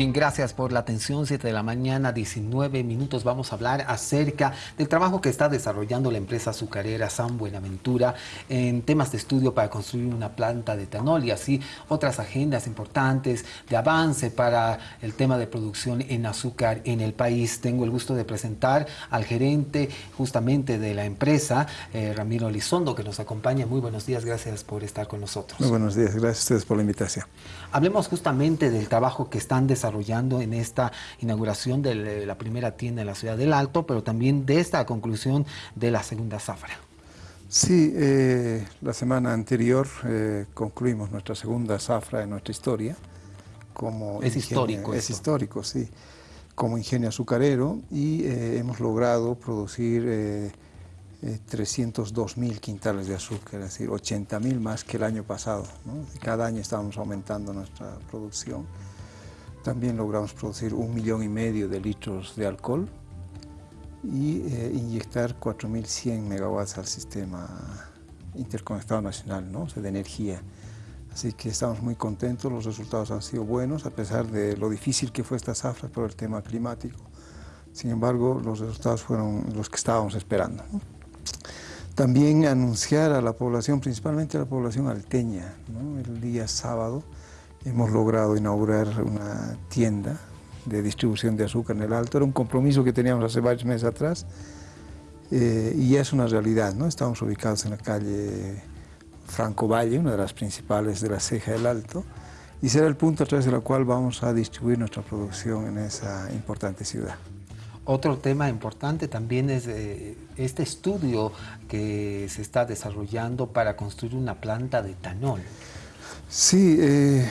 Bien, gracias por la atención. 7 de la mañana, 19 minutos. Vamos a hablar acerca del trabajo que está desarrollando la empresa azucarera San Buenaventura en temas de estudio para construir una planta de etanol y así otras agendas importantes de avance para el tema de producción en azúcar en el país. Tengo el gusto de presentar al gerente justamente de la empresa, eh, Ramiro Elizondo, que nos acompaña. Muy buenos días, gracias por estar con nosotros. Muy buenos días, gracias a ustedes por la invitación. Hablemos justamente del trabajo que están desarrollando desarrollando en esta inauguración de la primera tienda en la ciudad del Alto, pero también de esta conclusión de la segunda zafra. Sí, eh, la semana anterior eh, concluimos nuestra segunda zafra en nuestra historia. Como es histórico. Es histórico, sí. Como ingenio azucarero y eh, hemos logrado producir 302 mil quintales de azúcar, es decir, 80 mil más que el año pasado. Cada año estamos aumentando nuestra producción. También logramos producir un millón y medio de litros de alcohol y eh, inyectar 4.100 megawatts al sistema interconectado nacional ¿no? de energía. Así que estamos muy contentos, los resultados han sido buenos, a pesar de lo difícil que fue esta zafra por el tema climático. Sin embargo, los resultados fueron los que estábamos esperando. También anunciar a la población, principalmente a la población alteña, el día sábado, hemos logrado inaugurar una tienda de distribución de azúcar en el Alto. Era un compromiso que teníamos hace varios meses atrás eh, y ya es una realidad. ¿no? Estamos ubicados en la calle Franco Valle, una de las principales de la ceja del Alto, y será el punto a través del cual vamos a distribuir nuestra producción en esa importante ciudad. Otro tema importante también es eh, este estudio que se está desarrollando para construir una planta de etanol. Sí, eh,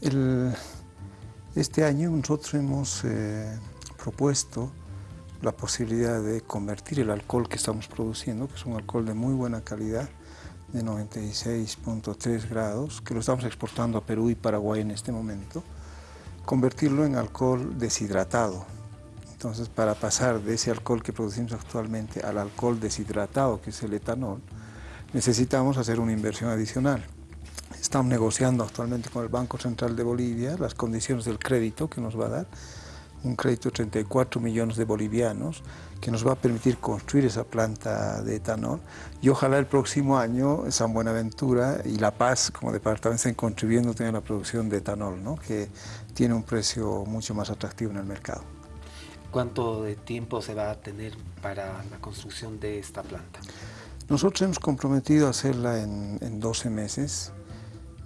este año nosotros hemos eh, propuesto la posibilidad de convertir el alcohol que estamos produciendo, que es un alcohol de muy buena calidad, de 96.3 grados, que lo estamos exportando a Perú y Paraguay en este momento, convertirlo en alcohol deshidratado. Entonces, para pasar de ese alcohol que producimos actualmente al alcohol deshidratado, que es el etanol, necesitamos hacer una inversión adicional. Estamos negociando actualmente con el Banco Central de Bolivia las condiciones del crédito que nos va a dar, un crédito de 34 millones de bolivianos que nos va a permitir construir esa planta de etanol y ojalá el próximo año San Buenaventura y La Paz como departamento estén contribuyendo también a la producción de etanol, ¿no? que tiene un precio mucho más atractivo en el mercado. ¿Cuánto de tiempo se va a tener para la construcción de esta planta? Nosotros hemos comprometido a hacerla en, en 12 meses,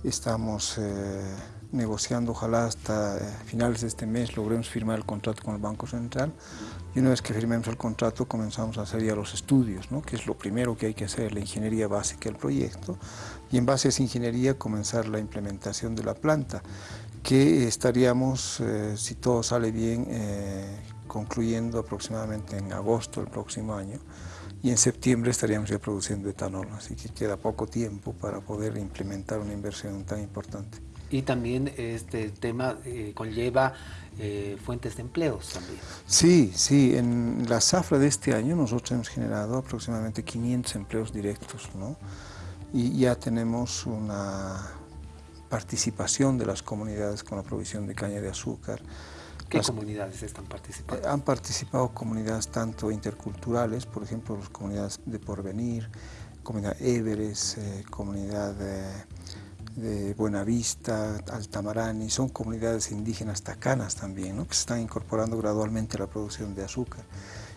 Estamos eh, negociando, ojalá hasta eh, finales de este mes logremos firmar el contrato con el Banco Central. Y una vez que firmemos el contrato comenzamos a hacer ya los estudios, ¿no? que es lo primero que hay que hacer, la ingeniería básica del proyecto. Y en base a esa ingeniería comenzar la implementación de la planta que estaríamos, eh, si todo sale bien, concluyendo aproximadamente en agosto del próximo año y en septiembre estaríamos ya produciendo etanol, así que queda poco tiempo para poder implementar una inversión tan importante. Y también este tema eh, conlleva eh, fuentes de empleos también. Sí, sí, en la zafra de este año nosotros hemos generado aproximadamente 500 empleos directos, ¿no? Y ya tenemos una participación de las comunidades con la provisión de caña de azúcar, ¿Qué comunidades están participando? Han participado comunidades tanto interculturales, por ejemplo, las comunidades de Porvenir, comunidad Everest, eh, comunidad de, de, Buenavista, Altamarani, son comunidades indígenas tacanas también, ¿no? que se están incorporando gradualmente a la producción de azúcar.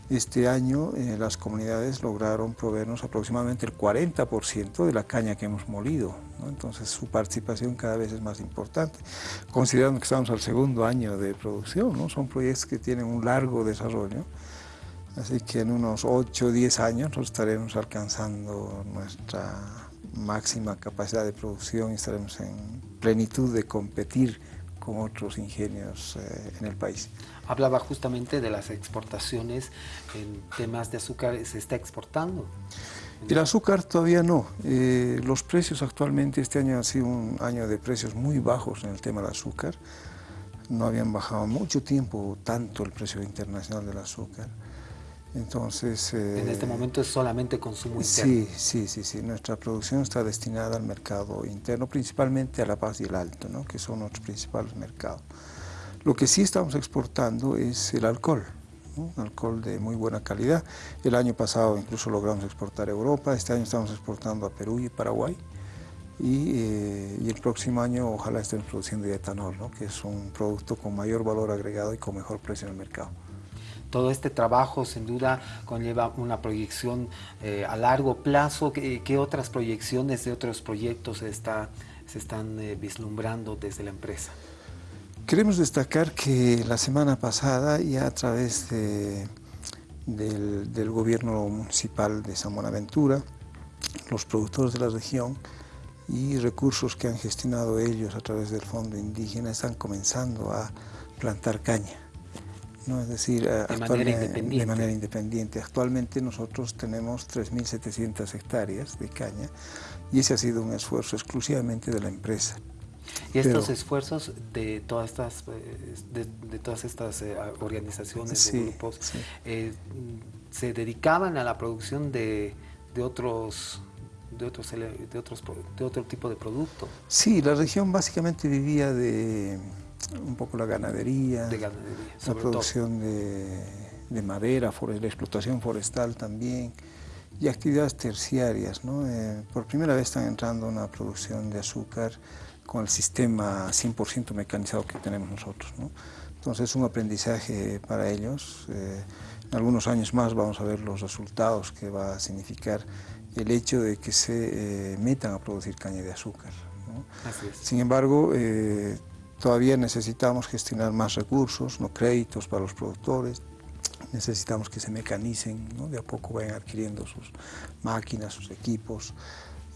Este año eh, las comunidades lograron proveernos aproximadamente el 40% de la caña que hemos molido, entonces su participación cada vez es más importante, considerando que estamos al segundo año de producción, ¿no? son proyectos que tienen un largo desarrollo, así que en unos 8 o 10 años nosotros estaremos alcanzando nuestra máxima capacidad de producción y estaremos en plenitud de competir con otros ingenios eh, en el país. Hablaba justamente de las exportaciones en temas de azúcar, ¿se está exportando? El azúcar todavía no. Eh, los precios actualmente, este año ha sido un año de precios muy bajos en el tema del azúcar. No habían bajado mucho tiempo tanto el precio internacional del azúcar. Entonces... en este eh, momento es solamente consumo interno. Sí, sí, sí, sí. Nuestra producción está destinada al mercado interno, principalmente a La Paz y el Alto, ¿no? que son nuestros principales mercados. Lo que sí estamos exportando es el alcohol, alcohol de muy buena calidad. El año pasado incluso logramos exportar a Europa, este año estamos exportando a Perú y Paraguay. Y, eh, y el próximo año ojalá estemos produciendo etanol, ¿no? que es un producto con mayor valor agregado y con mejor precio en el mercado. Todo este trabajo sin duda conlleva una proyección eh, a largo plazo. ¿Qué, otras proyecciones de otros proyectos se, está, se están eh, vislumbrando desde la empresa? Queremos destacar que la semana pasada ya a través de, del, del, gobierno municipal de San Buenaventura, los productores de la región y recursos que han gestionado ellos a través del Fondo Indígena están comenzando a plantar caña. ¿No? es decir, de manera, independiente. de manera independiente. Actualmente nosotros tenemos 3.700 hectáreas de caña y ese ha sido un esfuerzo exclusivamente de la empresa. Y estos esfuerzos de todas estas, eh, de, todas estas eh, organizaciones grupos eh, se dedicaban a la producción de, de otros de otros, de otros de otro tipo de producto. Sí, la región básicamente vivía de un poco la ganadería, la producción de, de, madera, la explotación forestal también y actividades terciarias. ¿no? Eh, por primera vez están entrando una producción de azúcar con el sistema 100% mecanizado que tenemos nosotros. ¿no? Entonces es un aprendizaje para ellos. Eh, en algunos años más vamos a ver los resultados que va a significar el hecho de que se eh, metan a producir caña de azúcar. ¿no? Sin embargo, todavía necesitamos gestionar más recursos, no créditos para los productores, necesitamos que se mecanicen, ¿no? de a poco vayan adquiriendo sus máquinas, sus equipos,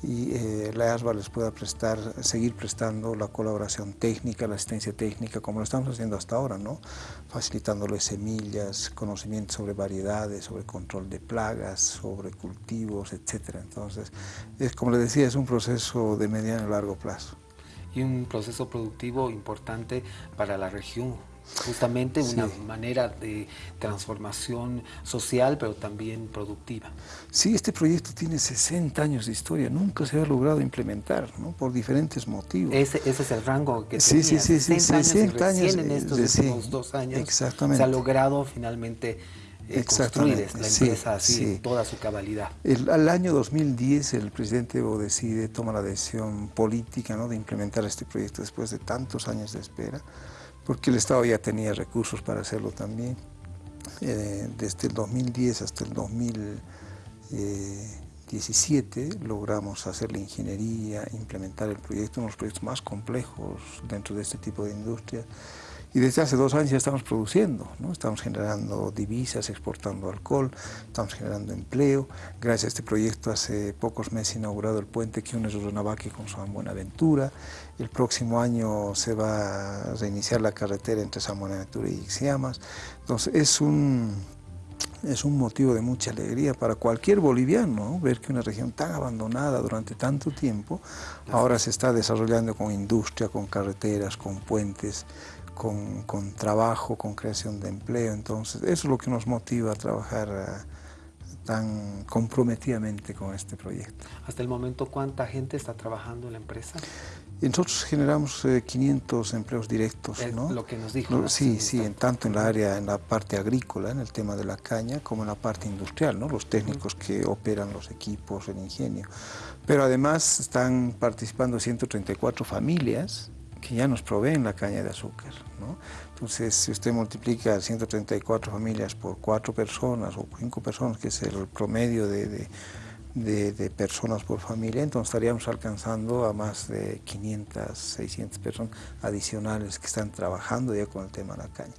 y eh, la ASBA les pueda prestar, seguir prestando la colaboración técnica, la asistencia técnica, como lo estamos haciendo hasta ahora, ¿no? facilitándoles semillas, conocimientos sobre variedades, sobre control de plagas, sobre cultivos, etc. Entonces, es, como les decía, es un proceso de mediano y largo plazo. Y un proceso productivo importante para la región, justamente una manera de transformación social, pero también productiva. Sí, este proyecto tiene 60 años de historia, nunca se ha logrado implementar, ¿no? por diferentes motivos. Ese, ese es el rango que sí, tenía, sí, sí, 60 años, y recién en estos últimos dos años exactamente. se ha logrado finalmente construir la empresa así en toda su cabalidad. El, al año 2010 el presidente Evo decide, toma la decisión política ¿no? de implementar este proyecto después de tantos años de espera porque el Estado ya tenía recursos para hacerlo también. Eh, desde el 2010 hasta el 2017 logramos hacer la ingeniería, implementar el proyecto, uno de los proyectos más complejos dentro de este tipo de industria. Y desde hace dos años ya estamos produciendo, ¿no? estamos generando divisas, exportando alcohol, estamos generando empleo. Gracias a este proyecto hace pocos meses inaugurado el puente que une Rurrenabaque con San Buenaventura. El próximo año se va a reiniciar la carretera entre San Buenaventura y Ixiamas. Entonces es un, es un motivo de mucha alegría para cualquier boliviano ver que una región tan abandonada durante tanto tiempo ahora se está desarrollando con industria, con carreteras, con puentes, con, con, trabajo, con creación de empleo. Entonces, eso es lo que nos motiva a trabajar uh, tan comprometidamente con este proyecto. Hasta el momento, ¿cuánta gente está trabajando en la empresa? nosotros generamos eh, 500 empleos directos, es ¿no? Lo que nos dijo. sí, sí, en tanto en la área, en la parte agrícola, en el tema de la caña, como en la parte industrial, ¿no? Los técnicos uh -huh. que operan los equipos, el ingenio. Pero además están participando 134 familias, que ya nos proveen la caña de azúcar. ¿no? Entonces, si usted multiplica 134 familias por 4 personas o 5 personas, que es el promedio de, de, de, de, personas por familia, entonces estaríamos alcanzando a más de 500, 600 personas adicionales que están trabajando ya con el tema de la caña.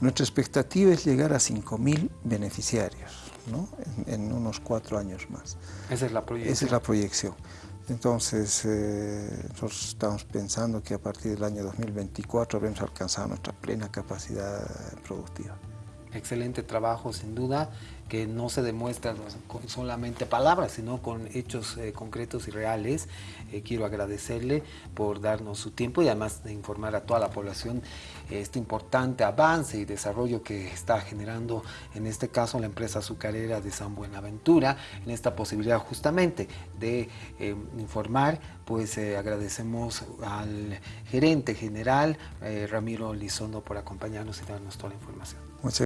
Nuestra expectativa es llegar a 5.000 beneficiarios ¿no? en, en unos 4 años más. Esa es la proyección. Esa es la proyección. Entonces, eh, nosotros estamos pensando que a partir del año 2024 habremos alcanzado nuestra plena capacidad productiva. Excelente trabajo, sin duda, que no se demuestra con solamente palabras, sino con hechos eh, concretos y reales. Eh, quiero agradecerle por darnos su tiempo y además de informar a toda la población este importante avance y desarrollo que está generando, en este caso, la empresa azucarera de San Buenaventura, en esta posibilidad justamente de eh, informar, pues agradecemos al gerente general, Ramiro Lizondo, por acompañarnos y darnos toda la información.